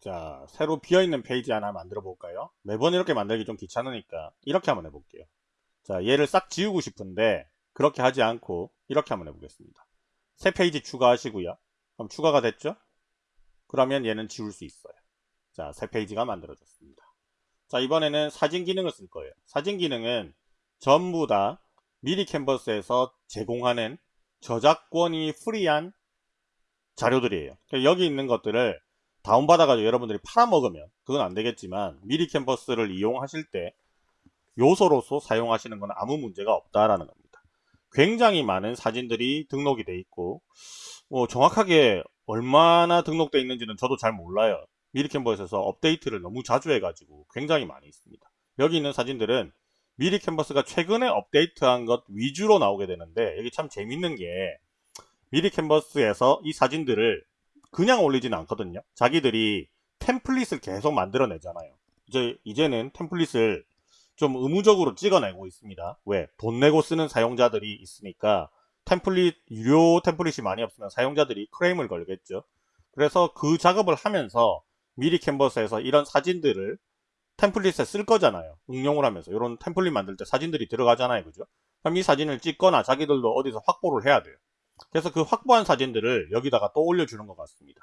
자, 새로 비어있는 페이지 하나 만들어 볼까요? 매번 이렇게 만들기 좀 귀찮으니까 이렇게 한번 해볼게요. 자, 얘를 싹 지우고 싶은데 그렇게 하지 않고 이렇게 한번 해보겠습니다. 새 페이지 추가하시고요. 그럼 추가가 됐죠? 그러면 얘는 지울 수 있어요. 자, 새 페이지가 만들어졌습니다. 자, 이번에는 사진 기능을 쓸 거예요. 사진 기능은 전부 다 미리캔버스에서 제공하는 저작권이 free한 자료들이에요. 여기 있는 것들을 다운받아가지고 여러분들이 팔아먹으면 그건 안 되겠지만 미리 캔버스를 이용하실 때 요소로서 사용하시는 건 아무 문제가 없다라는 겁니다. 굉장히 많은 사진들이 등록이 돼 있고 뭐 정확하게 얼마나 등록돼 있는지는 저도 잘 몰라요. 미리 캔버스에서 업데이트를 너무 자주 해가지고 굉장히 많이 있습니다. 여기 있는 사진들은 미리 캔버스가 최근에 업데이트한 것 위주로 나오게 되는데 여기 참 재밌는 게 미리 캔버스에서 이 사진들을 그냥 올리지는 않거든요. 자기들이 템플릿을 계속 만들어내잖아요. 이제 이제는 템플릿을 좀 의무적으로 찍어내고 있습니다. 왜? 돈 내고 쓰는 사용자들이 있으니까 템플릿 유료 템플릿이 많이 없으면 사용자들이 크레임을 걸겠죠. 그래서 그 작업을 하면서 미리 캔버스에서 이런 사진들을 템플릿에 쓸 거잖아요. 응용을 하면서 이런 템플릿 만들 때 사진들이 들어가잖아요. 그죠? 그럼 이 사진을 찍거나 자기들도 어디서 확보를 해야 돼요. 그래서 그 확보한 사진들을 여기다가 또 올려주는 것 같습니다.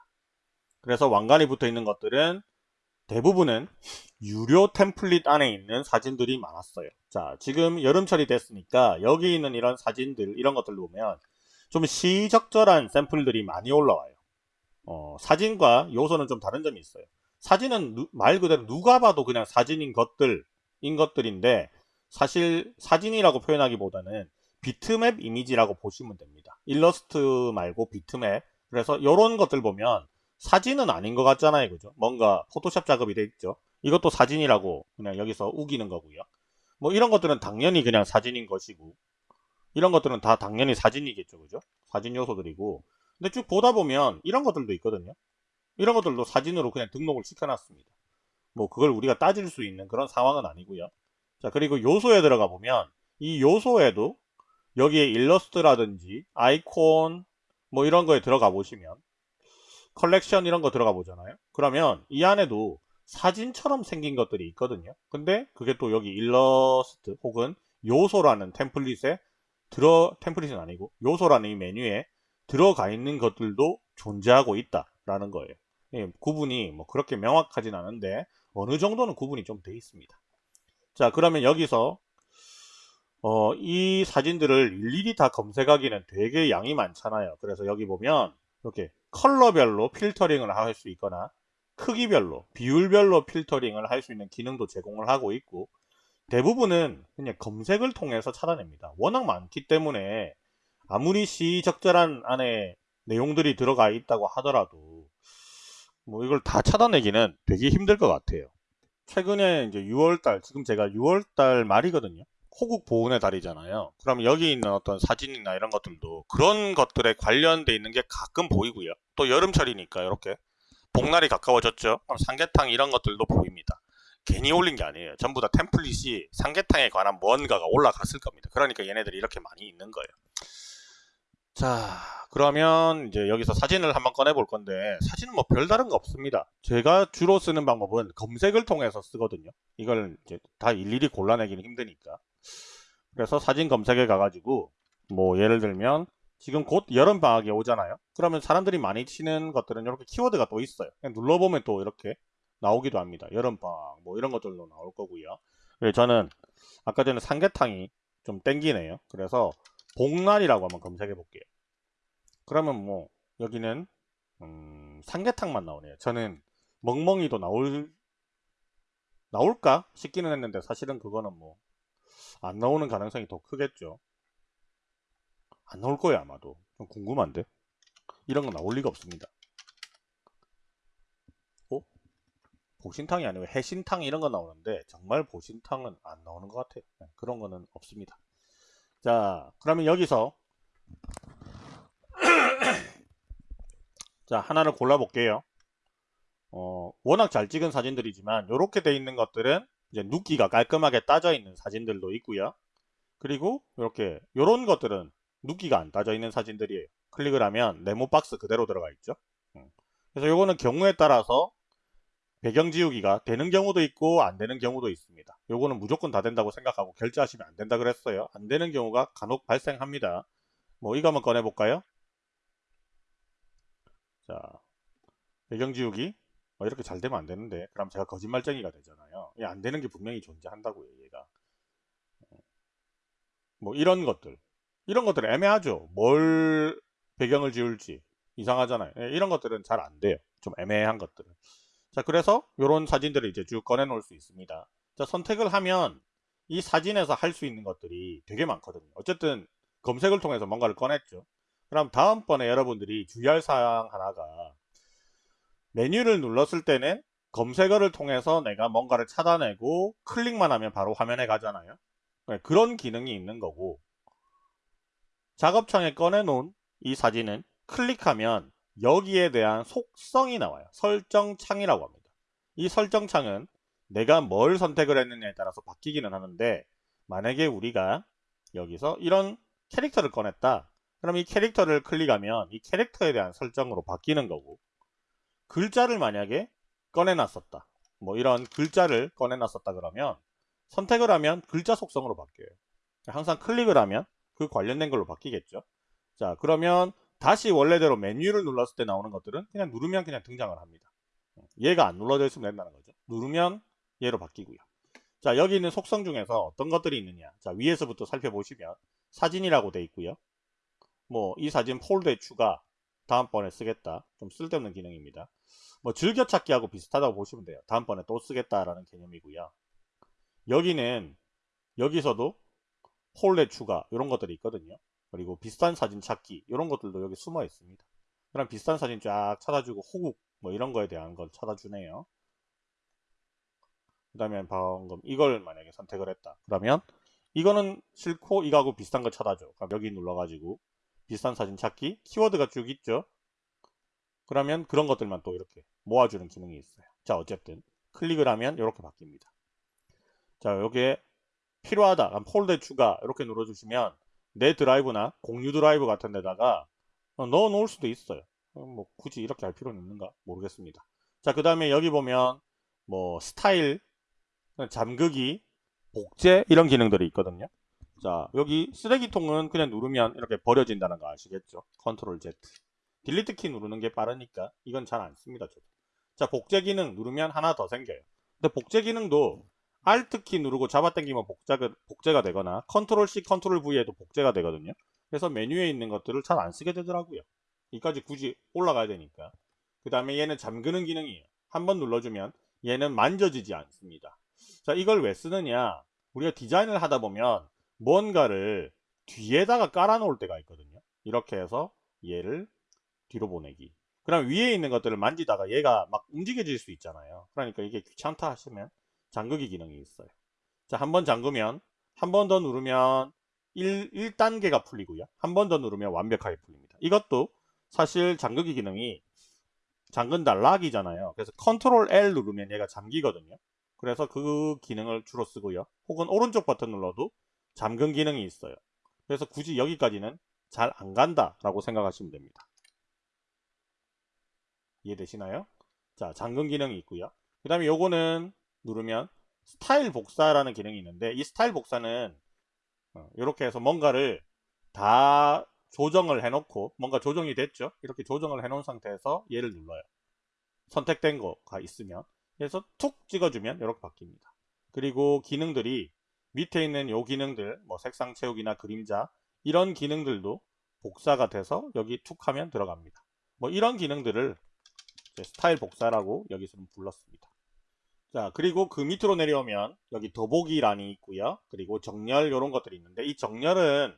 그래서 왕관이 붙어 있는 것들은 대부분은 유료 템플릿 안에 있는 사진들이 많았어요. 자, 지금 여름철이 됐으니까 여기 있는 이런 사진들, 이런 것들 보면 좀 시적절한 샘플들이 많이 올라와요. 어, 사진과 요소는 좀 다른 점이 있어요. 사진은 누, 말 그대로 누가 봐도 그냥 사진인 것들인 것들인데 사실 사진이라고 표현하기보다는 비트맵 이미지라고 보시면 됩니다. 일러스트 말고 비트맵. 그래서 이런 것들 보면 사진은 아닌 것 같잖아요. 그죠? 뭔가 포토샵 작업이 돼 있죠. 이것도 사진이라고 그냥 여기서 우기는 거고요. 뭐 이런 것들은 당연히 그냥 사진인 것이고 이런 것들은 다 당연히 사진이겠죠. 그죠? 사진 요소들이고 근데 쭉 보다 보면 이런 것들도 있거든요. 이런 것들도 사진으로 그냥 등록을 시켜놨습니다. 뭐 그걸 우리가 따질 수 있는 그런 상황은 아니고요. 자 그리고 요소에 들어가 보면 이 요소에도 여기에 일러스트라든지 아이콘 뭐 이런 거에 들어가 보시면 컬렉션 이런 거 들어가 보잖아요. 그러면 이 안에도 사진처럼 생긴 것들이 있거든요. 근데 그게 또 여기 일러스트 혹은 요소라는 템플릿에 들어 템플릿은 아니고 요소라는 이 메뉴에 들어가 있는 것들도 존재하고 있다라는 거예요. 예, 구분이 뭐 그렇게 명확하진 않은데 어느 정도는 구분이 좀 돼 있습니다. 자 그러면 여기서 어, 이 사진들을 일일이 다 검색하기는 되게 양이 많잖아요. 그래서 여기 보면 이렇게 컬러별로 필터링을 할 수 있거나 크기별로, 비율별로 필터링을 할 수 있는 기능도 제공을 하고 있고 대부분은 그냥 검색을 통해서 찾아냅니다. 워낙 많기 때문에 아무리 시적절한 안에 내용들이 들어가 있다고 하더라도 뭐 이걸 다 찾아내기는 되게 힘들 것 같아요. 최근에 이제 6월달, 지금 제가 6월달 말이거든요. 호국 보훈의 달이잖아요. 그럼 여기 있는 어떤 사진이나 이런 것들도 그런 것들에 관련돼 있는 게 가끔 보이고요. 또 여름철이니까 이렇게 복날이 가까워졌죠. 그럼 삼계탕 이런 것들도 보입니다. 괜히 올린 게 아니에요. 전부 다 템플릿이 삼계탕에 관한 뭔가가 올라갔을 겁니다. 그러니까 얘네들이 이렇게 많이 있는 거예요. 자 그러면 이제 여기서 사진을 한번 꺼내 볼 건데 사진은 뭐 별다른 거 없습니다. 제가 주로 쓰는 방법은 검색을 통해서 쓰거든요. 이걸 이제 다 일일이 골라내기는 힘드니까. 그래서 사진 검색에 가가지고 뭐 예를 들면 지금 곧 여름방학이 오잖아요. 그러면 사람들이 많이 치는 것들은 이렇게 키워드가 또 있어요. 눌러보면 또 이렇게 나오기도 합니다. 여름방학 뭐 이런 것들도 나올 거고요. 저는 아까 전에 삼계탕이 좀 땡기네요. 그래서 복날이라고 한번 검색해 볼게요. 그러면 뭐 여기는 음, 삼계탕만 나오네요. 저는 멍멍이도 나올 나올까 싶기는 했는데 사실은 그거는 뭐 안 나오는 가능성이 더 크겠죠. 안 나올 거예요 아마도. 좀 궁금한데 이런 건 나올 리가 없습니다. 어? 보신탕이 아니고 해신탕 이런 거 나오는데 정말 보신탕은 안 나오는 것 같아요. 네, 그런 거는 없습니다. 자 그러면 여기서 자 하나를 골라 볼게요. 어, 워낙 잘 찍은 사진들이지만 이렇게 돼 있는 것들은 이제 눕기가 깔끔하게 따져 있는 사진들도 있고요. 그리고 이렇게 이런 것들은 눕기가 안 따져 있는 사진들이에요. 클릭을 하면 네모 박스 그대로 들어가 있죠. 그래서 이거는 경우에 따라서 배경 지우기가 되는 경우도 있고 안 되는 경우도 있습니다. 요거는 무조건 다 된다고 생각하고 결제하시면 안 된다 그랬어요. 안 되는 경우가 간혹 발생합니다. 뭐 이거 한번 꺼내 볼까요? 자, 배경 지우기 어, 이렇게 잘 되면 안 되는데 그럼 제가 거짓말쟁이가 되잖아요. 이게 안 되는 게 분명히 존재한다고요, 얘가. 뭐 이런 것들 이런 것들 애매하죠. 뭘 배경을 지울지 이상하잖아요. 예, 이런 것들은 잘 안 돼요. 좀 애매한 것들은. 자, 그래서 이런 사진들을 이제 쭉 꺼내 놓을 수 있습니다. 자, 선택을 하면 이 사진에서 할 수 있는 것들이 되게 많거든요. 어쨌든 검색을 통해서 뭔가를 꺼냈죠. 그럼 다음번에 여러분들이 주의할 사항 하나가 메뉴를 눌렀을 때는 검색어를 통해서 내가 뭔가를 찾아내고 클릭만 하면 바로 화면에 가잖아요. 네, 그런 기능이 있는 거고 작업창에 꺼내놓은 이 사진은 클릭하면 여기에 대한 속성이 나와요. 설정창이라고 합니다. 이 설정창은 내가 뭘 선택을 했느냐에 따라서 바뀌기는 하는데 만약에 우리가 여기서 이런 캐릭터를 꺼냈다. 그럼 이 캐릭터를 클릭하면 이 캐릭터에 대한 설정으로 바뀌는 거고 글자를 만약에 꺼내놨었다. 뭐 이런 글자를 꺼내놨었다 그러면 선택을 하면 글자 속성으로 바뀌어요. 항상 클릭을 하면 그 관련된 걸로 바뀌겠죠. 자 그러면 다시 원래대로 메뉴를 눌렀을 때 나오는 것들은 그냥 누르면 그냥 등장을 합니다. 얘가 안 눌러져 있으면 된다는 거죠. 누르면 얘로 바뀌고요. 자 여기 있는 속성 중에서 어떤 것들이 있느냐 자 위에서부터 살펴보시면 사진이라고 돼 있고요. 뭐 이 사진 폴더에 추가 다음번에 쓰겠다 좀 쓸데없는 기능입니다. 뭐 즐겨찾기하고 비슷하다고 보시면 돼요. 다음번에 또 쓰겠다라는 개념이고요. 여기는 여기서도 폴레 추가 이런 것들이 있거든요. 그리고 비슷한 사진 찾기 이런 것들도 여기 숨어 있습니다. 그럼 비슷한 사진 쫙 찾아주고 호국 뭐 이런 거에 대한 걸 찾아주네요. 그 다음에 방금 이걸 만약에 선택을 했다. 그러면 이거는 싫고 이거하고 비슷한 걸 찾아줘. 그럼 여기 눌러가지고 비슷한 사진 찾기 키워드가 쭉 있죠. 그러면 그런 것들만 또 이렇게 모아주는 기능이 있어요. 자 어쨌든 클릭을 하면 이렇게 바뀝니다. 자 여기에 필요하다 그럼 폴더 추가 이렇게 눌러주시면 내 드라이브나 공유 드라이브 같은 데다가 넣어 놓을 수도 있어요. 뭐 굳이 이렇게 할 필요는 있는가 모르겠습니다. 자 그 다음에 여기 보면 뭐 스타일 잠그기, 복제 이런 기능들이 있거든요. 자 여기 쓰레기통은 그냥 누르면 이렇게 버려진다는 거 아시겠죠? control Z delete 키 누르는 게 빠르니까 이건 잘 안 씁니다. 저도. 자 복제 기능 누르면 하나 더 생겨요. 근데 복제 기능도 Alt 키 누르고 잡아당기면 복제가, 복제가 되거나 control C, control V에도 복제가 되거든요. 그래서 메뉴에 있는 것들을 잘 안 쓰게 되더라고요. 이까지 굳이 올라가야 되니까. 그 다음에 얘는 잠그는 기능이에요. 한번 눌러주면 얘는 만져지지 않습니다. 자 이걸 왜 쓰느냐 우리가 디자인을 하다 보면 뭔가를 뒤에다가 깔아 놓을 때가 있거든요 이렇게 해서 얘를 뒤로 보내기 그럼 위에 있는 것들을 만지다가 얘가 막 움직여질 수 있잖아요 그러니까 이게 귀찮다 하시면 잠그기 기능이 있어요 자 한 번 잠그면 한 번 더 누르면 1, 1단계가 풀리고요 한 번 더 누르면 완벽하게 풀립니다 이것도 사실 잠그기 기능이 잠근다 lock이잖아요 그래서 control L 누르면 얘가 잠기거든요 그래서 그 기능을 주로 쓰고요. 혹은 오른쪽 버튼 눌러도 잠금 기능이 있어요. 그래서 굳이 여기까지는 잘 안 간다 라고 생각하시면 됩니다. 이해되시나요? 자 잠금 기능이 있고요. 그 다음에 요거는 누르면 스타일 복사라는 기능이 있는데 이 스타일 복사는 이렇게 어, 해서 뭔가를 다 조정을 해놓고 뭔가 조정이 됐죠. 이렇게 조정을 해놓은 상태에서 얘를 눌러요. 선택된 거가 있으면 그래서 툭 찍어주면 이렇게 바뀝니다. 그리고 기능들이 밑에 있는 요 기능들 뭐 색상 채우기나 그림자 이런 기능들도 복사가 돼서 여기 툭 하면 들어갑니다. 뭐 이런 기능들을 스타일 복사라고 여기서는 불렀습니다. 자 그리고 그 밑으로 내려오면 여기 더보기란이 있고요. 그리고 정렬 이런 것들이 있는데 이 정렬은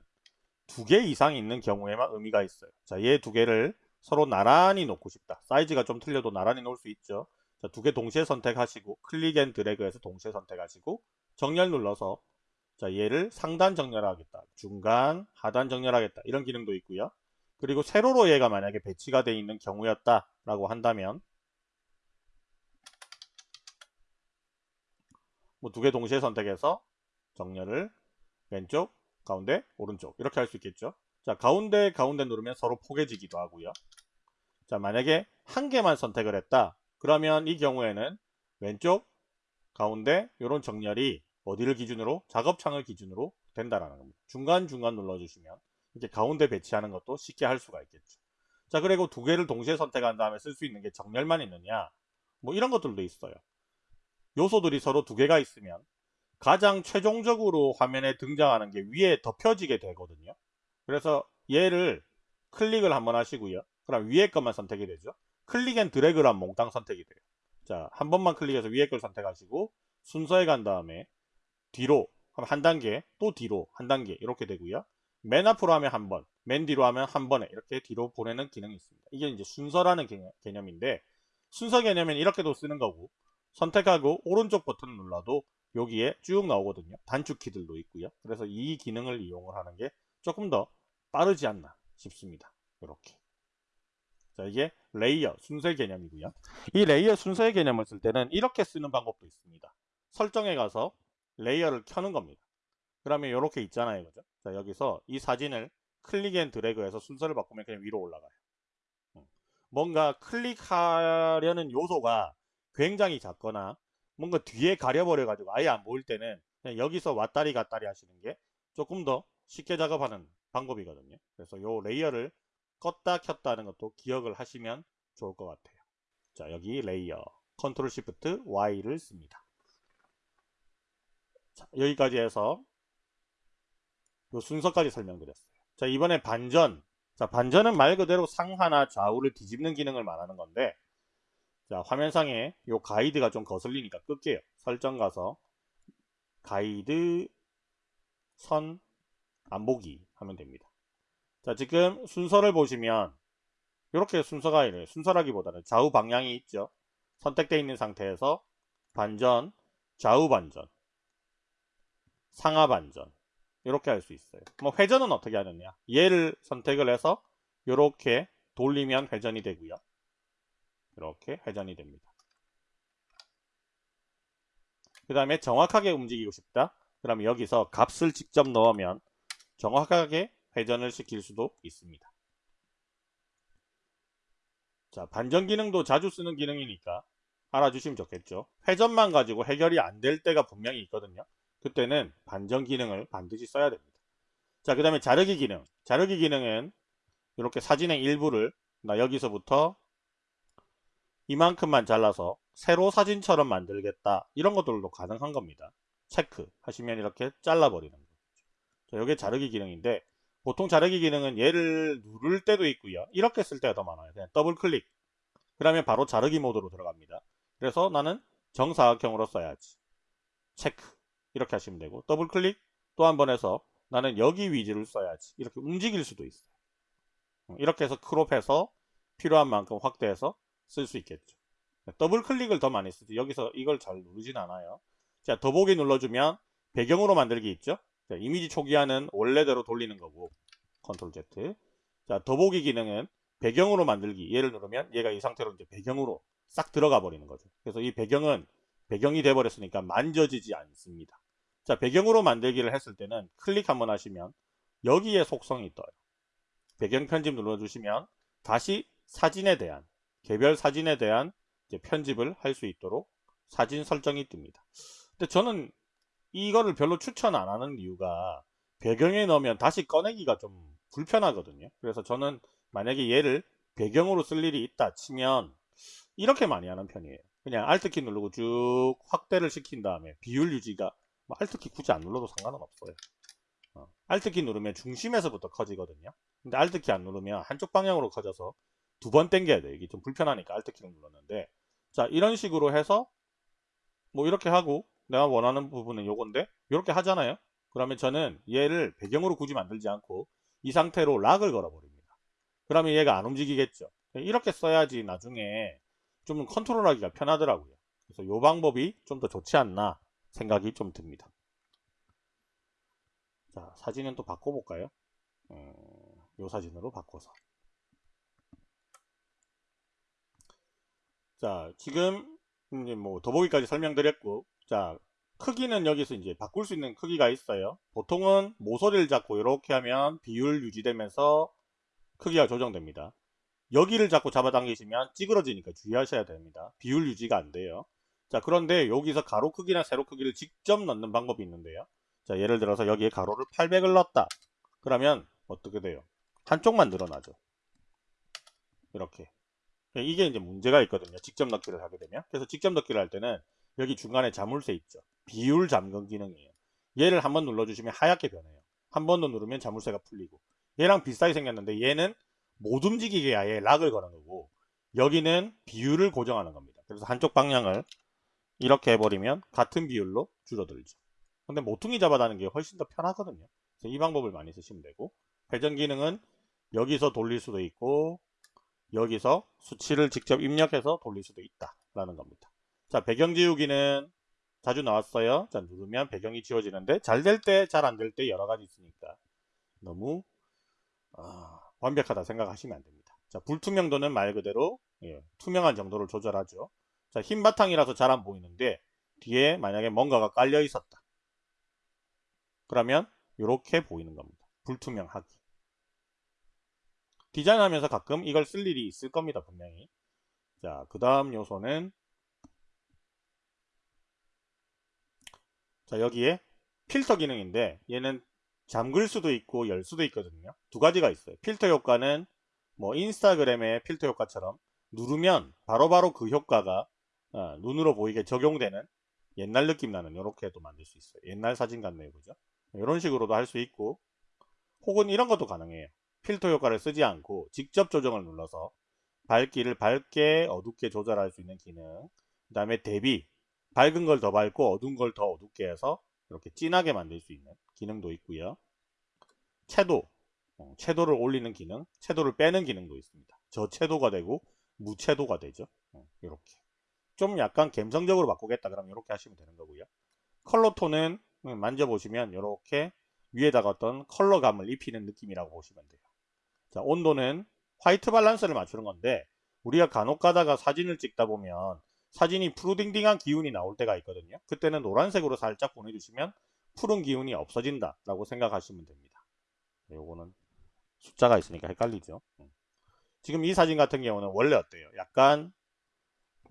두 개 이상 있는 경우에만 의미가 있어요. 자 얘 두 개를 서로 나란히 놓고 싶다. 사이즈가 좀 틀려도 나란히 놓을 수 있죠. 두개 동시에 선택하시고 click and drag해서 동시에 선택하시고 정렬 눌러서 자 얘를 상단 정렬하겠다 중간 하단 정렬하겠다 이런 기능도 있고요 그리고 세로로 얘가 만약에 배치가 되어 있는 경우였다 라고 한다면 뭐 두 개 동시에 선택해서 정렬을 왼쪽 가운데 오른쪽 이렇게 할 수 있겠죠 자 가운데 가운데 누르면 서로 포개지기도 하고요 자 만약에 한 개만 선택을 했다 그러면 이 경우에는 왼쪽 가운데 이런 정렬이 어디를 기준으로 작업창을 기준으로 된다라는 겁니다. 중간중간 눌러주시면 이렇게 가운데 배치하는 것도 쉽게 할 수가 있겠죠. 자 그리고 두 개를 동시에 선택한 다음에 쓸 수 있는 게 정렬만 있느냐 뭐 이런 것들도 있어요. 요소들이 서로 두 개가 있으면 가장 최종적으로 화면에 등장하는 게 위에 덮여지게 되거든요. 그래서 얘를 클릭을 한번 하시고요. 그럼 위에 것만 선택이 되죠. click and drag란 몽땅 선택이 돼요. 자, 한 번만 클릭해서 위에 걸 선택하시고 순서에 간 다음에 뒤로 한 단계, 또 뒤로 한 단계 이렇게 되고요. 맨 앞으로 하면 한 번, 맨 뒤로 하면 한 번에 이렇게 뒤로 보내는 기능이 있습니다. 이게 이제 순서라는 개념, 인데 순서 개념은 이렇게도 쓰는 거고 선택하고 오른쪽 버튼을 눌러도 여기에 쭉 나오거든요. 단축 키들도 있고요. 그래서 이 기능을 이용을 하는 게 조금 더 빠르지 않나 싶습니다. 이렇게. 자, 이게 레이어 순서의 개념이고요. 이 레이어 순서의 개념을 쓸 때는 이렇게 쓰는 방법도 있습니다. 설정에 가서 레이어를 켜는 겁니다. 그러면 이렇게 있잖아요. 그죠? 자, 여기서 이 사진을 클릭 앤 드래그해서 순서를 바꾸면 그냥 위로 올라가요. 뭔가 클릭하려는 요소가 굉장히 작거나 뭔가 뒤에 가려버려 가지고 아예 안 보일 때는 그냥 여기서 왔다리 갔다리 하시는 게 조금 더 쉽게 작업하는 방법이거든요. 그래서 요 레이어를 껐다 켰다 하는 것도 기억을 하시면 좋을 것 같아요. 자 여기 레이어 Control Shift Y를 씁니다. 자, 여기까지 해서 요 순서까지 설명드렸어요. 자 이번에 반전 자 반전은 말 그대로 상하나 좌우를 뒤집는 기능을 말하는 건데 자 화면상에 요 가이드가 좀 거슬리니까 끌게요. 설정 가서 가이드 선 안보기 하면 됩니다. 자 지금 순서를 보시면 이렇게 순서가 이래요. 순서라기보다는 좌우 방향이 있죠. 선택되어 있는 상태에서 반전, 좌우 반전, 상하 반전 이렇게 할 수 있어요. 뭐 회전은 어떻게 하느냐? 얘를 선택을 해서 이렇게 돌리면 회전이 되고요. 이렇게 회전이 됩니다. 그 다음에 정확하게 움직이고 싶다. 그럼 여기서 값을 직접 넣으면 정확하게 회전을 시킬 수도 있습니다. 자, 반전 기능도 자주 쓰는 기능이니까 알아주시면 좋겠죠. 회전만 가지고 해결이 안 될 때가 분명히 있거든요. 그때는 반전 기능을 반드시 써야 됩니다. 자, 그 다음에 자르기 기능. 자르기 기능은 이렇게 사진의 일부를 나 여기서부터 이만큼만 잘라서 세로 사진처럼 만들겠다. 이런 것들도 가능한 겁니다. 체크 하시면 이렇게 잘라버리는 거죠. 자, 이게 자르기 기능인데 보통 자르기 기능은 얘를 누를 때도 있고요. 이렇게 쓸 때가 더 많아요. 그냥 더블 클릭. 그러면 바로 자르기 모드로 들어갑니다. 그래서 나는 정사각형으로 써야지. 체크. 이렇게 하시면 되고 더블 클릭 또 한 번 해서 나는 여기 위주를 써야지. 이렇게 움직일 수도 있어요. 이렇게 해서 crop해서 필요한 만큼 확대해서 쓸 수 있겠죠. 더블 클릭을 더 많이 쓰죠. 여기서 이걸 잘 누르진 않아요. 자, 더보기 눌러주면 배경으로 만들기 있죠. 자, 이미지 초기화는 원래대로 돌리는 거고 컨트롤 Z 자 더보기 기능은 배경으로 만들기 얘를 누르면 얘가 이 상태로 이제 배경으로 싹 들어가 버리는 거죠 그래서 이 배경은 배경이 돼 버렸으니까 만져지지 않습니다 자 배경으로 만들기를 했을 때는 클릭 한번 하시면 여기에 속성이 떠요 배경 편집 눌러주시면 다시 사진에 대한 개별 사진에 대한 편집을 할 수 있도록 사진 설정이 뜹니다 근데 저는 이거를 별로 추천 안 하는 이유가 배경에 넣으면 다시 꺼내기가 좀 불편하거든요. 그래서 저는 만약에 얘를 배경으로 쓸 일이 있다 치면 이렇게 많이 하는 편이에요. 그냥 Alt키 누르고 쭉 확대를 시킨 다음에 비율 유지가 뭐 Alt키 굳이 안 눌러도 상관은 없어요. 어. Alt키 누르면 중심에서부터 커지거든요. 근데 Alt키 안 누르면 한쪽 방향으로 커져서 두 번 당겨야 돼요. 이게 좀 불편하니까 Alt키를 눌렀는데. 자 이런 식으로 해서 뭐 이렇게 하고 내가 원하는 부분은 요건데 이렇게 하잖아요. 그러면 저는 얘를 배경으로 굳이 만들지 않고 이 상태로 락을 걸어 버립니다. 그러면 얘가 안 움직이겠죠. 이렇게 써야지 나중에 좀 컨트롤하기가 편하더라고요. 그래서 이 방법이 좀 더 좋지 않나 생각이 좀 듭니다. 자 사진은 또 바꿔볼까요? 음, 요 사진으로 바꿔서 자 지금 이제 뭐 더보기까지 설명드렸고 자 크기는 여기서 이제 바꿀 수 있는 크기가 있어요 보통은 모서리를 잡고 이렇게 하면 비율 유지되면서 크기가 조정됩니다 여기를 잡고 잡아당기시면 찌그러지니까 주의하셔야 됩니다 비율 유지가 안 돼요 자, 그런데 여기서 가로 크기나 세로 크기를 직접 넣는 방법이 있는데요. 자, 예를 들어서 여기에 가로를 800을 넣었다. 그러면 어떻게 돼요? 한쪽만 늘어나죠. 이렇게. 이게 이제 문제가 있거든요. 직접 넣기를 하게 되면. 그래서 직접 넣기를 할 때는 여기 중간에 자물쇠 있죠. 비율 잠금 기능이에요. 얘를 한번 눌러주시면 하얗게 변해요. 한 번 더 누르면 자물쇠가 풀리고. 얘랑 비슷하게 생겼는데 얘는 못 움직이게 아예 락을 거는 거고 여기는 비율을 고정하는 겁니다. 그래서 한쪽 방향을 이렇게 해버리면 같은 비율로 줄어들죠. 근데 모퉁이 잡아다는 게 훨씬 더 편하거든요. 그래서 이 방법을 많이 쓰시면 되고 회전 기능은 여기서 돌릴 수도 있고 여기서 수치를 직접 입력해서 돌릴 수도 있다라는 겁니다. 자 배경 지우기는 자주 나왔어요. 자 누르면 배경이 지워지는데 잘 될 때 잘 안 될 때 여러 가지 있으니까 너무 아, 완벽하다 생각하시면 안 됩니다. 자 불투명도는 말 그대로 예, 투명한 정도를 조절하죠. 자 흰 바탕이라서 잘 안 보이는데 뒤에 만약에 뭔가가 깔려 있었다. 그러면 이렇게 보이는 겁니다. 불투명하기. 디자인하면서 가끔 이걸 쓸 일이 있을 겁니다. 분명히. 자, 그 다음 요소는 자 여기에 필터 기능인데 얘는 잠글 수도 있고 열 수도 있거든요. 두 가지가 있어요. 필터 효과는 뭐 인스타그램의 필터 효과처럼 누르면 바로바로 바로 그 효과가 어, 눈으로 보이게 적용되는 옛날 느낌 나는 이렇게도 만들 수 있어요. 옛날 사진 같네요. 그죠? 이런 식으로도 할 수 있고 혹은 이런 것도 가능해요. 필터 효과를 쓰지 않고 직접 조정을 눌러서 밝기를 밝게 어둡게 조절할 수 있는 기능 그 다음에 대비 밝은 걸 더 밝고 어두운 걸 더 어둡게 해서 이렇게 진하게 만들 수 있는 기능도 있고요. 채도 어, 채도를 올리는 기능 채도를 빼는 기능도 있습니다. 저채도가 되고 무채도가 되죠. 이렇게. 어, 좀 약간 감성적으로 바꾸겠다 그러면 이렇게 하시면 되는 거고요. 컬러 톤은 만져보시면 이렇게 위에다가 어떤 컬러감을 입히는 느낌이라고 보시면 돼요. 자, 온도는 white balance를 맞추는 건데 우리가 간혹 가다가 사진을 찍다 보면 사진이 푸르딩딩한 기운이 나올 때가 있거든요. 그때는 노란색으로 살짝 보내주시면 푸른 기운이 없어진다 라고 생각하시면 됩니다. 요거는 숫자가 있으니까 헷갈리죠. 음. 지금 이 사진 같은 경우는 원래 어때요? 약간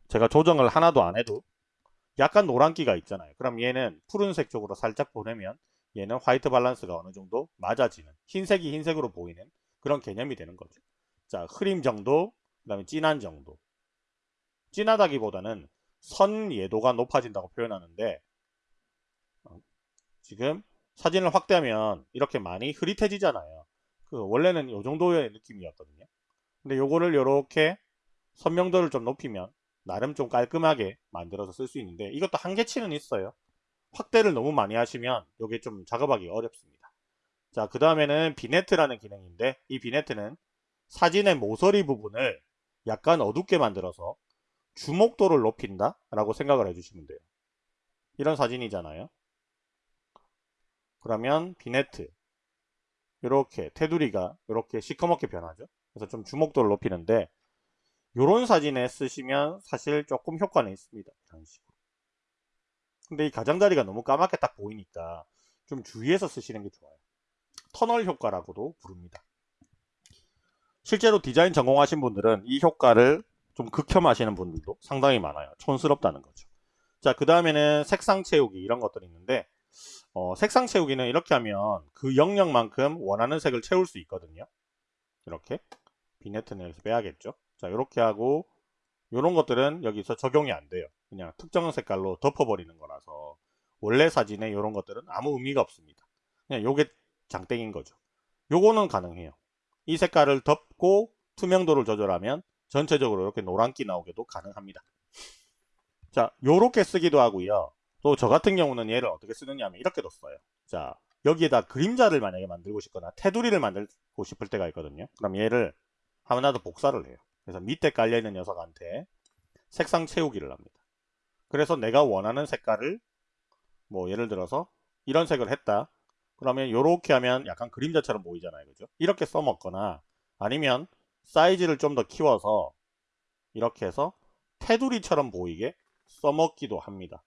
제가 조정을 하나도 안 해도 약간 노란기가 있잖아요. 그럼 얘는 푸른색 쪽으로 살짝 보내면 얘는 화이트 밸런스가 어느 정도 맞아지는 흰색이 흰색으로 보이는 그런 개념이 되는 거죠. 자, 흐림 정도, 그 다음에 진한 정도. 진하다기보다는 선 예도가 높아진다고 표현하는데 어, 지금 사진을 확대하면 이렇게 많이 흐릿해지잖아요. 그 원래는 이 정도의 느낌이었거든요. 근데 요거를 이렇게 선명도를 좀 높이면 나름 좀 깔끔하게 만들어서 쓸 수 있는데 이것도 한계치는 있어요. 확대를 너무 많이 하시면 이게 좀 작업하기 어렵습니다. 자, 그 다음에는 비네트라는 기능인데 이 비네트는 사진의 모서리 부분을 약간 어둡게 만들어서 주목도를 높인다 라고 생각을 해주시면 돼요. 이런 사진이잖아요. 그러면 비네트 이렇게 테두리가 이렇게 시커멓게 변하죠. 그래서 좀 주목도를 높이는데 이런 사진에 쓰시면 사실 조금 효과는 있습니다. 이런 식으로. 근데 이 가장자리가 너무 까맣게 딱 보이니까 좀 주의해서 쓰시는 게 좋아요. 터널 효과라고도 부릅니다. 실제로 디자인 전공하신 분들은 이 효과를 좀 극혐하시는 분들도 상당히 많아요. 촌스럽다는 거죠. 자, 그 다음에는 색상 채우기 이런 것들이 있는데 어, 색상 채우기는 이렇게 하면 그 영역만큼 원하는 색을 채울 수 있거든요. 이렇게 비네트는 여기서 빼야겠죠. 자 이렇게 하고 이런 것들은 여기서 적용이 안 돼요 그냥 특정 색깔로 덮어버리는 거라서 원래 사진에 이런 것들은 아무 의미가 없습니다 그냥 요게 장땡인 거죠. 요거는 가능해요. 이 색깔을 덮고 투명도를 조절하면 전체적으로 이렇게 노란기 나오게도 가능합니다. 자 요렇게 쓰기도 하고요. 또 저 같은 경우는 얘를 어떻게 쓰느냐 하면 이렇게도 써요. 자 여기에다 그림자를 만약에 만들고 싶거나 테두리를 만들고 싶을 때가 있거든요. 그럼 얘를 하나 더 복사를 해요. 그래서 밑에 깔려있는 녀석한테 색상 채우기를 합니다. 그래서 내가 원하는 색깔을 뭐 예를 들어서 이런 색을 했다. 그러면 이렇게 하면 약간 그림자처럼 보이잖아요. 그죠? 이렇게 써먹거나 아니면 사이즈를 좀 더 키워서 이렇게 해서 테두리처럼 보이게 써먹기도 합니다.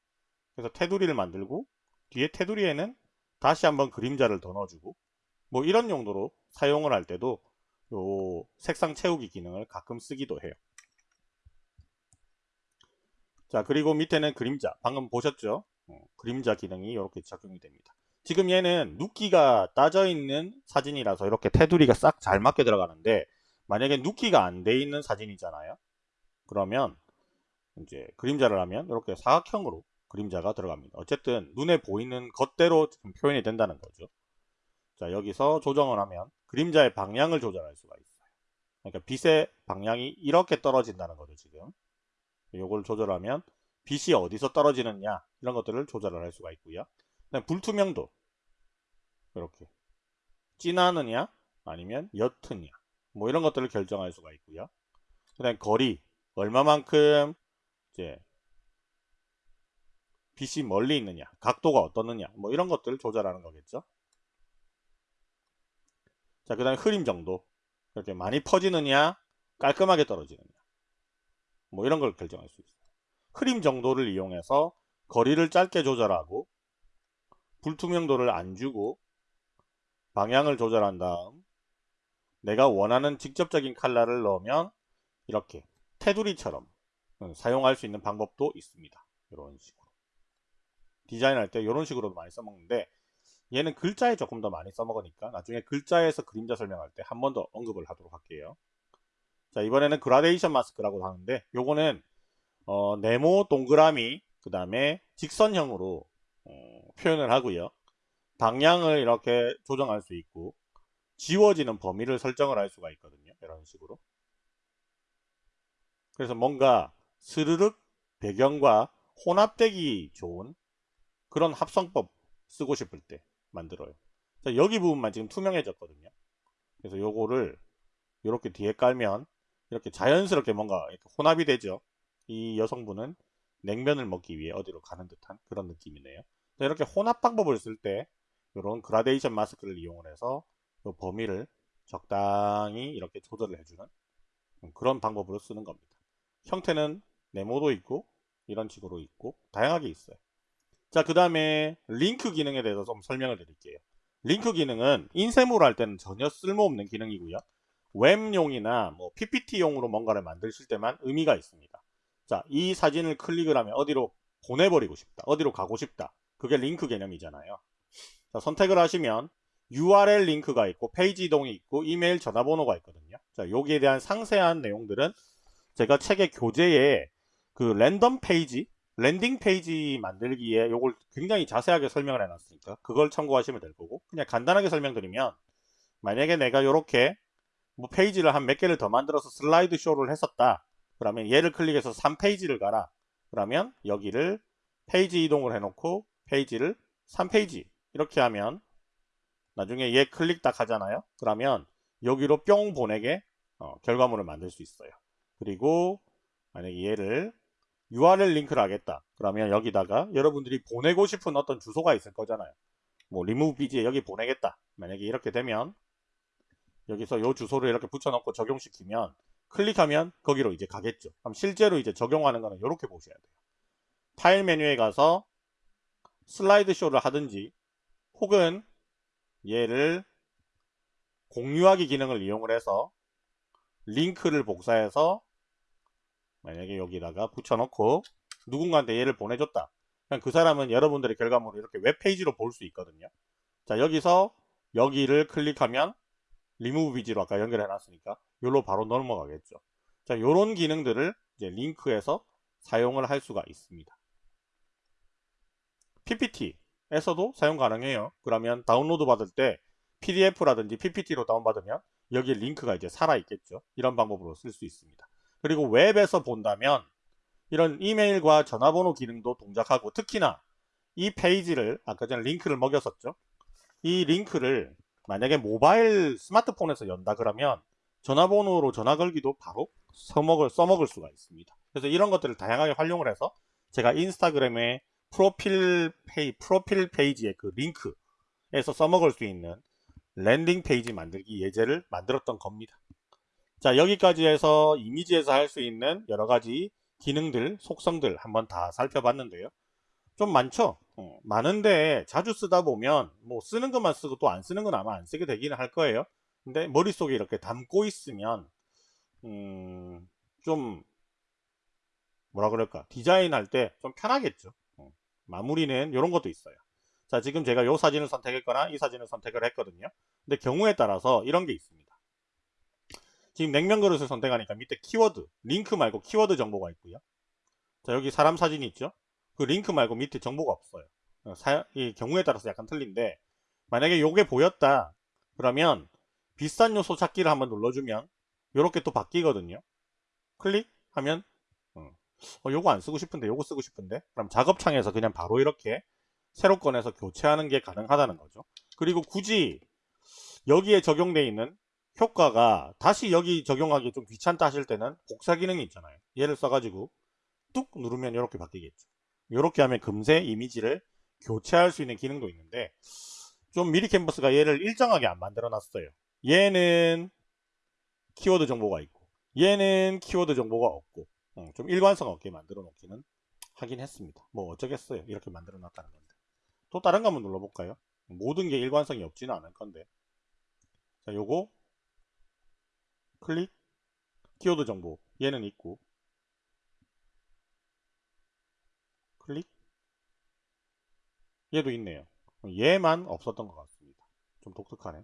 그래서 테두리를 만들고 뒤에 테두리에는 다시 한번 그림자를 더 넣어주고 뭐 이런 용도로 사용을 할 때도 요 색상 채우기 기능을 가끔 쓰기도 해요. 자 그리고 밑에는 그림자 방금 보셨죠 어, 그림자 기능이 이렇게 적용이 됩니다 지금 얘는 눕기가 따져 있는 사진이라서 이렇게 테두리가 싹 잘 맞게 들어가는데 만약에 눕기가 안 돼 있는 사진이잖아요. 그러면 이제 그림자를 하면 이렇게 사각형으로 그림자가 들어갑니다. 어쨌든 눈에 보이는 것대로 지금 표현이 된다는 거죠. 자 여기서 조정을 하면 그림자의 방향을 조절할 수가 있어요. 그러니까 빛의 방향이 이렇게 떨어진다는 거죠 지금. 요걸 조절하면 빛이 어디서 떨어지느냐 이런 것들을 조절을 할 수가 있고요. 불투명도 이렇게. 진하느냐? 아니면 옅으냐? 뭐 이런 것들을 결정할 수가 있고요. 그 다음 거리. 얼마만큼 이제 빛이 멀리 있느냐? 각도가 어떻느냐? 뭐 이런 것들을 조절하는 거겠죠. 자그 다음에 흐림 정도. 이렇게 많이 퍼지느냐? 깔끔하게 떨어지느냐? 뭐 이런 걸 결정할 수 있어요. 흐림 정도를 이용해서 거리를 짧게 조절하고 불투명도를 안 주고 방향을 조절한 다음 내가 원하는 직접적인 칼라를 넣으면 이렇게 테두리처럼 사용할 수 있는 방법도 있습니다. 이런 식으로 디자인할 때 이런 식으로도 많이 써먹는데 얘는 글자에 조금 더 많이 써먹으니까 나중에 글자에서 그림자 설명할 때 한 번 더 언급을 하도록 할게요. 자 이번에는 그라데이션 마스크라고 하는데 요거는 어, 네모 동그라미 그 다음에 직선형으로 어, 표현을 하고요. 방향을 이렇게 조정할 수 있고 지워지는 범위를 설정을 할 수가 있거든요. 이런 식으로. 그래서 뭔가 스르륵 배경과 혼합되기 좋은 그런 합성법 쓰고 싶을 때 만들어요. 자, 여기 부분만 지금 투명해졌거든요. 그래서 요거를 이렇게 뒤에 깔면 이렇게 자연스럽게 뭔가 이렇게 혼합이 되죠. 이 여성분은 냉면을 먹기 위해 어디로 가는 듯한 그런 느낌이네요. 자, 이렇게 혼합 방법을 쓸 때 이런 그라데이션 마스크를 이용을 해서 이 범위를 적당히 이렇게 조절을 해주는 그런 방법으로 쓰는 겁니다. 형태는 네모도 있고 이런 식으로 있고 다양하게 있어요. 자, 그 다음에 링크 기능에 대해서 좀 설명을 드릴게요. 링크 기능은 인쇄물 할 때는 전혀 쓸모없는 기능이고요. 웹용이나 뭐 PPT용으로 뭔가를 만드실 때만 의미가 있습니다. 자, 이 사진을 클릭을 하면 어디로 보내버리고 싶다. 어디로 가고 싶다. 그게 링크 개념이잖아요. 자, 선택을 하시면 URL 링크가 있고 페이지 이동이 있고 이메일 전화번호가 있거든요. 자, 여기에 대한 상세한 내용들은 제가 책의 교재에 그 랜덤 페이지, landing page 만들기에 요걸 굉장히 자세하게 설명을 해놨으니까 그걸 참고하시면 될 거고 그냥 간단하게 설명드리면 만약에 내가 이렇게 뭐 페이지를 한 몇 개를 더 만들어서 슬라이드 쇼를 했었다. 그러면 얘를 클릭해서 3페이지를 가라. 그러면 여기를 페이지 이동을 해놓고 페이지를 3페이지 이렇게 하면 나중에 얘 클릭 딱 하잖아요. 그러면 여기로 뿅 보내게 어, 결과물을 만들 수 있어요. 그리고 만약에 얘를 URL 링크를 하겠다. 그러면 여기다가 여러분들이 보내고 싶은 어떤 주소가 있을 거잖아요. 뭐 remove bg에 여기 보내겠다. 만약에 이렇게 되면 여기서 요 주소를 이렇게 붙여놓고 적용시키면 클릭하면 거기로 이제 가겠죠. 그럼 실제로 이제 적용하는 거는 이렇게 보셔야 돼요. 파일 메뉴에 가서 슬라이드 쇼를 하든지 혹은 얘를 공유하기 기능을 이용을 해서 링크를 복사해서 만약에 여기다가 붙여놓고 누군가한테 얘를 보내줬다. 그럼 그 사람은 여러분들의 결과물을 이렇게 웹페이지로 볼 수 있거든요. 자 여기서 여기를 클릭하면 리무브 비지로 아까 연결해 놨으니까 요로 바로 넘어가겠죠. 자 요런 기능들을 이제 링크에서 사용을 할 수가 있습니다. PPT 에서도 사용 가능해요. 그러면 다운로드 받을 때 PDF라든지 PPT로 다운받으면 여기에 링크가 이제 살아 있겠죠. 이런 방법으로 쓸 수 있습니다. 그리고 웹에서 본다면 이런 이메일과 전화번호 기능도 동작하고 특히나 이 페이지를 아까 전에 링크를 먹였었죠. 이 링크를 만약에 모바일 스마트폰에서 연다 그러면 전화번호로 전화 걸기도 바로 써먹을, 써먹을 수가 있습니다. 그래서 이런 것들을 다양하게 활용을 해서 제가 인스타그램에 프로필 페이 프로필 페이지의 그 링크에서 써먹을 수 있는 landing page 만들기 예제를 만들었던 겁니다. 자 여기까지 해서 이미지에서 할 수 있는 여러 가지 기능들 속성들 한번 다 살펴봤는데요. 좀 많죠? 어, 많은데 자주 쓰다 보면 뭐 쓰는 것만 쓰고 또 안 쓰는 건 아마 안 쓰게 되기는 할 거예요. 근데 머릿속에 이렇게 담고 있으면 음, 좀 뭐라 그럴까? 디자인할 때 좀 편하겠죠? 어, 마무리는 이런 것도 있어요. 자 지금 제가 이 사진을 선택했거나 이 사진을 선택을 했거든요. 근데 경우에 따라서 이런 게 있습니다. 지금 냉면 그릇을 선택하니까 밑에 키워드 링크 말고 키워드 정보가 있고요. 자 여기 사람 사진이 있죠? 그 링크 말고 밑에 정보가 없어요. 어, 사, 이 경우에 따라서 약간 틀린데 만약에 요게 보였다 그러면 비싼 요소 찾기를 한번 눌러주면 이렇게 또 바뀌거든요. 클릭하면 어, 어, 요거 안 쓰고 싶은데 요거 쓰고 싶은데? 그럼 작업창에서 그냥 바로 이렇게 새로 꺼내서 교체하는 게 가능하다는 거죠. 그리고 굳이 여기에 적용되어 있는 효과가 다시 여기 적용하기 좀 귀찮다 하실 때는 복사 기능이 있잖아요. 얘를 써가지고 뚝 누르면 이렇게 바뀌겠죠. 이렇게 하면 금세 이미지를 교체할 수 있는 기능도 있는데 좀 미리 캔버스가 얘를 일정하게 안 만들어 놨어요. 얘는 키워드 정보가 있고 얘는 키워드 정보가 없고 어, 좀 일관성 없게 만들어 놓기는 하긴 했습니다. 뭐 어쩌겠어요. 이렇게 만들어 놨다는 건데. 또 다른 거 한번 눌러볼까요? 모든 게 일관성이 없지는 않을 건데. 자 요거 클릭. 키워드 정보. 얘는 있고. 클릭. 얘도 있네요. 얘만 없었던 것 같습니다. 좀 독특하네.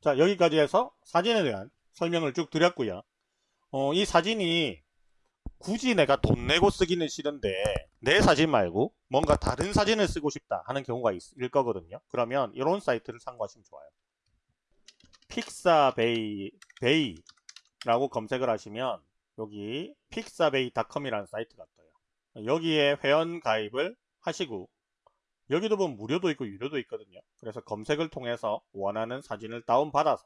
자 여기까지 해서 사진에 대한 설명을 쭉 드렸고요 어, 이 사진이 굳이 내가 돈 내고 쓰기는 싫은데 내 사진 말고 뭔가 다른 사진을 쓰고 싶다 하는 경우가 있을 거거든요. 그러면 이런 사이트를 참고하시면 좋아요. 픽사베이 베이 라고 검색을 하시면 여기 픽사베이닷컴이라는 사이트가 떠요. 여기에 회원 가입을 하시고 여기도 보면 무료도 있고 유료도 있거든요. 그래서 검색을 통해서 원하는 사진을 다운받아서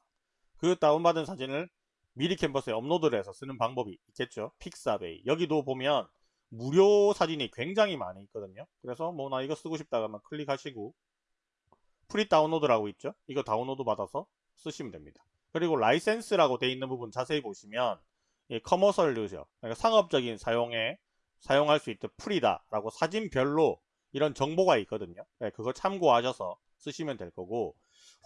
그 다운받은 사진을 미리 캔버스에 업로드를 해서 쓰는 방법이 있겠죠. 픽사베이. 여기도 보면 무료 사진이 굉장히 많이 있거든요. 그래서 뭐 나 이거 쓰고 싶다 하면 클릭하시고 free download라고 있죠. 이거 다운로드 받아서 쓰시면 됩니다. 그리고 라이센스라고 되어 있는 부분 자세히 보시면 이 commercial use. 그러니까 상업적인 사용에 사용할 수 있듯 free다라고 사진별로 이런 정보가 있거든요. 네, 그거 참고하셔서 쓰시면 될 거고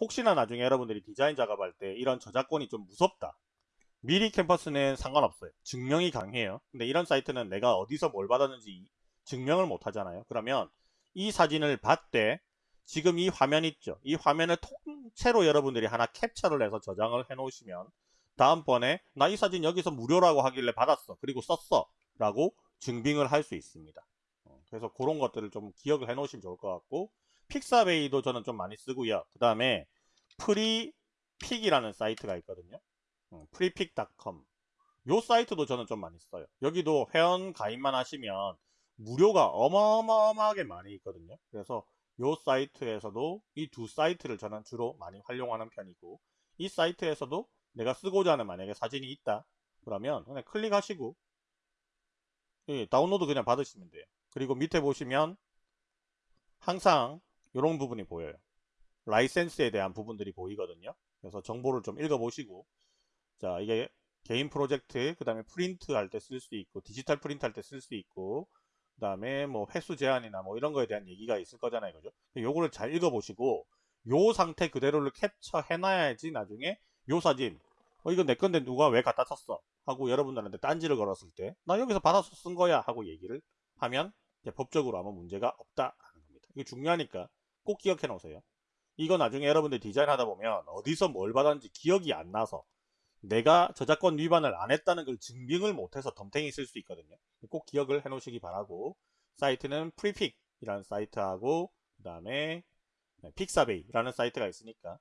혹시나 나중에 여러분들이 디자인 작업할 때 이런 저작권이 좀 무섭다 미리 캔버스는 상관없어요. 증명이 가능해요. 근데 이런 사이트는 내가 어디서 뭘 받았는지 증명을 못 하잖아요. 그러면 이 사진을 봤대. 지금 이 화면 있죠. 이 화면을 통째로 여러분들이 하나 캡처를 해서 저장을 해 놓으시면 다음번에 나 이 사진 여기서 무료라고 하길래 받았어. 그리고 썼어. 라고 증빙을 할 수 있습니다. 어, 그래서 그런 것들을 좀 기억을 해 놓으시면 좋을 것 같고 픽사베이도 저는 좀 많이 쓰고요. 그 다음에 프리픽이라는 사이트가 있거든요 프리픽닷컴. 요 사이트도 저는 좀 많이 써요. 여기도 회원 가입만 하시면 무료가 어마어마하게 많이 있거든요. 그래서 요 사이트에서도 이 두 사이트를 저는 주로 많이 활용하는 편이고 이 사이트에서도 내가 쓰고자 하는 만약에 사진이 있다 그러면 그냥 클릭하시고 예, 다운로드 그냥 받으시면 돼요. 그리고 밑에 보시면 항상 이런 부분이 보여요. 라이센스에 대한 부분들이 보이거든요. 그래서 정보를 좀 읽어보시고 자 이게 개인 프로젝트 그 다음에 프린트 할 때 쓸 수 있고 디지털 프린트 할 때 쓸 수 있고 그 다음에 뭐 횟수 제한이나 뭐 이런 거에 대한 얘기가 있을 거잖아요 그죠? 요거를 잘 읽어보시고 요 상태 그대로를 캡처 해 놔야지 나중에 요 사진 어 이건 내 건데 누가 왜 갖다 썼어? 하고 여러분들한테 딴지를 걸었을 때 나 여기서 받아서 쓴 거야 하고 얘기를 하면 법적으로 아무 문제가 없다라는 겁니다. 이게 중요하니까 꼭 기억해 놓으세요. 이거 나중에 여러분들 디자인 하다 보면 어디서 뭘 받았는지 기억이 안 나서 내가 저작권 위반을 안 했다는 걸 증명을 못해서 덤탱이 쓸 수 있거든요. 꼭 기억을 해 놓으시기 바라고 사이트는 프리픽이라는 사이트하고 그 다음에 픽사베이라는 사이트가 있으니까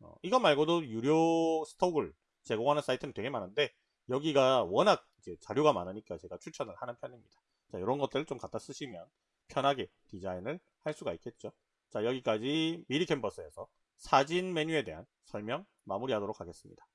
어, 이거 말고도 유료 stock을 제공하는 사이트는 되게 많은데 여기가 워낙 자료가 많으니까 제가 추천을 하는 편입니다. 자, 이런 것들을 좀 갖다 쓰시면 편하게 디자인을 할 수가 있겠죠. 자, 여기까지 미리 캔버스에서 사진 메뉴에 대한 설명 마무리하도록 하겠습니다.